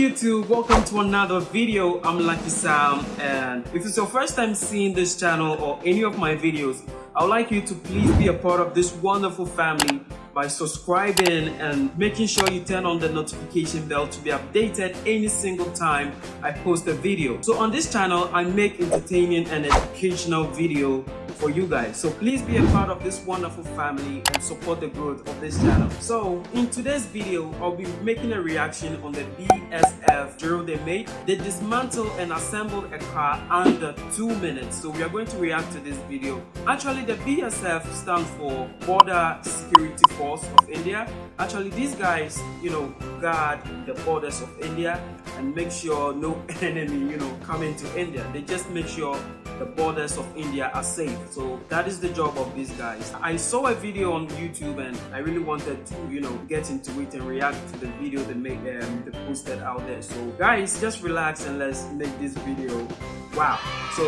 YouTube, welcome to another video. I'm Lucky Sam and if it's your first time seeing this channel or any of my videos, I would like you to please be a part of this wonderful family by subscribing and making sure you turn on the notification bell to be updated any single time I post a video. So on this channel, I make entertaining and educational video for you guys. So please be a part of this wonderful family and support the growth of this channel. So in today's video, I'll be making a reaction on the BSF drill they made. They dismantled and assembled a car under two minutes. So we are going to react to this video. Actually, the BSF stands for Border Security Force of India. Actually, these guys, you know, guard the borders of India and make sure no enemy, you know, come into India. They just make sure the borders of India are safe. So that is the job of these guys. I saw a video on YouTube and I really wanted to, you know, get into it and react to the video they made um, they posted out there. So guys, just relax and let's make this video wow. So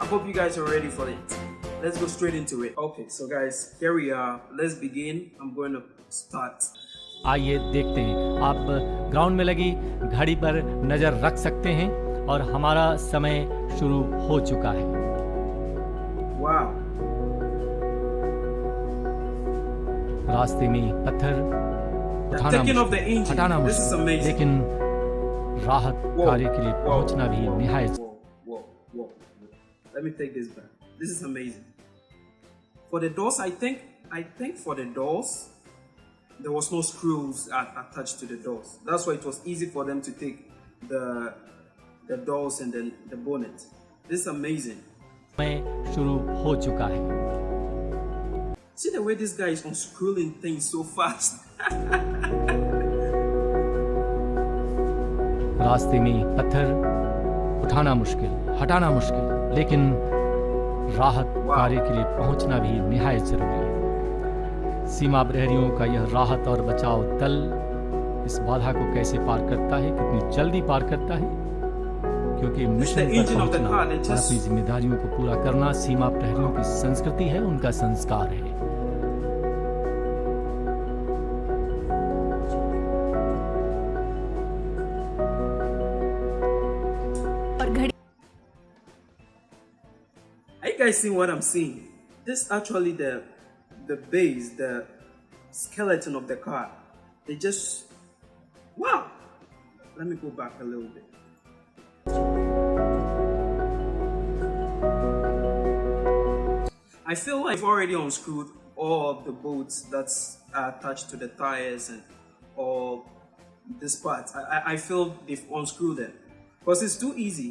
I hope you guys are ready for it. let's go straight into it. Okay so guys here we are. Let's begin. I'm going to start. आइए देखते हैं। आप ground में लगी घड़ी पर नज़र रख सकते हैं और हमारा समय शुरू हो चुका है। रास्ते में पत्थर हटाना लेकिन राहत कार्य के लिए पहुँचना भी निहायत this For the doors, I think, I think for the doors, there was no screws at, attached to the doors. That's why it was easy for them to take the the doors and then the bonnet. This is amazing. समय शुरू हो चुका है See the way this guy is unscrewing things so fast. रास्ते में पत्थर उठाना मुश्किल हटाना मुश्किल लेकिन राहत कार्य के लिए पहुँचना भी निहायत ज़रूरी है। सीमा प्रहरियों का यह राहत और बचाव दल इस बाधा को कैसे पार करता है कितनी जल्दी पार करता है? क्योंकि मिशन पर पहुँचना अपनी जिम्मेदारियों को पूरा करना सीमा प्रहरियों की संस्कृति है उनका संस्कार है। Guys seeing what I'm seeing? This actually the the base, the skeleton of the car. They just wow. Let me go back a little bit. I feel like I've already unscrewed all of the bolts that's attached to the tires and all this part. I, I, feel they've unscrewed them because it's too easy.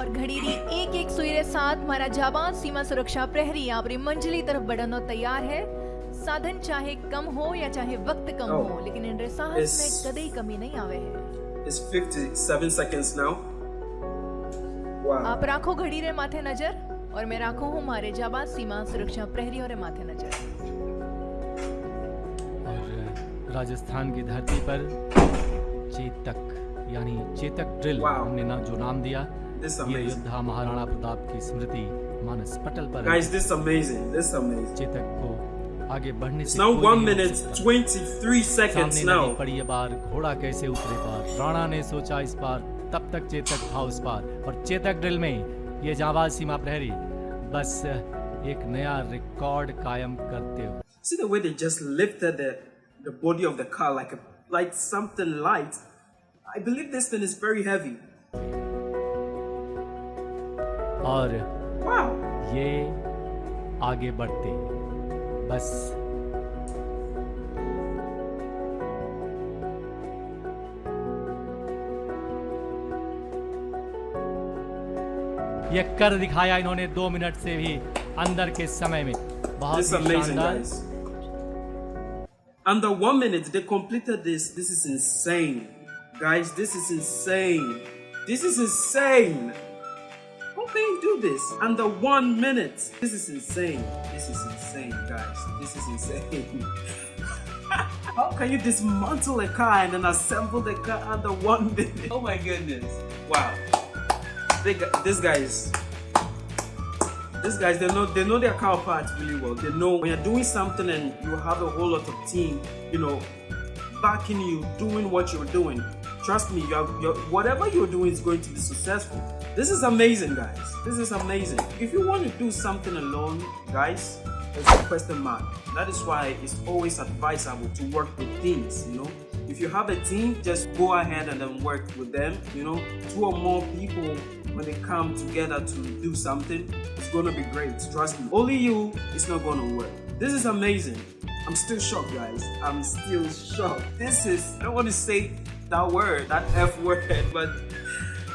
और घड़ी री एक एक सुई रे साथ મારા જાબાન સીમા સુરક્ષા પ્રહરી આપણી મંજિલી तरफ बढ़नो तैयार है साधन चाहे कम हो या चाहे वक्त कम Oh. हो लेकिन इन रे साहस It's- में कदई कमी नहीं आवे है It's 57 seconds now. Wow. आप राखो घड़ी रे माथे नजर और मैं राखो हूँ मारे जाबाज सीमा सुरक्षा प्रहरियों रे माथे नजर और राजस्थान की धरती पर चेतक यानी चेतक ड्रिल Wow. हमने ना जो नाम दिया ये. योद्धा महाराणा प्रताप की स्मृति मानस पटल पर। Guys, this is amazing. This amazing. Chetak को आगे बढ़ने It's से now कोई 1 नहीं minute 23 seconds now. पड़ी ये बार घोड़ा कैसे उतरे पार राणा ने सोचा इस बार तब तक चेतक था उस पार और चेतक ड्रिल में ये जाबाज सीमा प्रहरी बस एक नया रिकॉर्ड कायम करते हुए See the way they just lifted the, the body of the car like a, like something light. I believe this thing is very heavy. और Wow. ये आगे बढ़ते बस ये कर दिखाया इन्होंने दो मिनट से भी अंदर के समय में बहुत This is ही amazing, शानदार guys. Under one minute, they completed this. This is insane. Guys, this is insane. This is insane. How can you do this? Under one minute. This is insane. This is insane, guys. This is insane. How can you dismantle a car and then assemble the car under one minute? Oh my goodness. Wow. They, this guy is these guys they know they know their car parts really well. They know when you're doing something and you have a whole lot of team, you know, backing you, doing what you're doing, trust me, you're, you're, whatever you're doing is going to be successful. This is amazing, guys. This is amazing. If you want to do something alone, guys, there's a question mark. That is why it's always advisable to work with teams, you know. If you have a team, just go ahead and then work with them, you know. Two or more people, when they come together to do something, it's gonna be great. Trust me. Only you, it's not gonna work. This is amazing. I'm still shocked, guys. I'm still shocked. This is, I don't want to say that word, that F word, but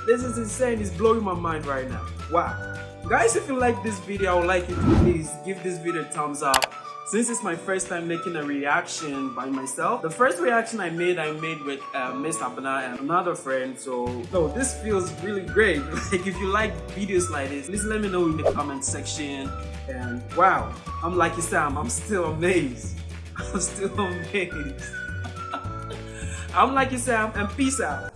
this is insane. It's blowing my mind right now. Wow. Guys, if you like this video, I would like to please give this video a thumbs up. Since it's my first time making a reaction by myself, the first reaction I made, I made with uh, Miss Abana and another friend. So, no, this feels really great. Like, if you like videos like this, please let me know in the comment section. And wow, I'm like Sam, I'm still amazed. I'm still amazed. I'm like Sam, and peace out.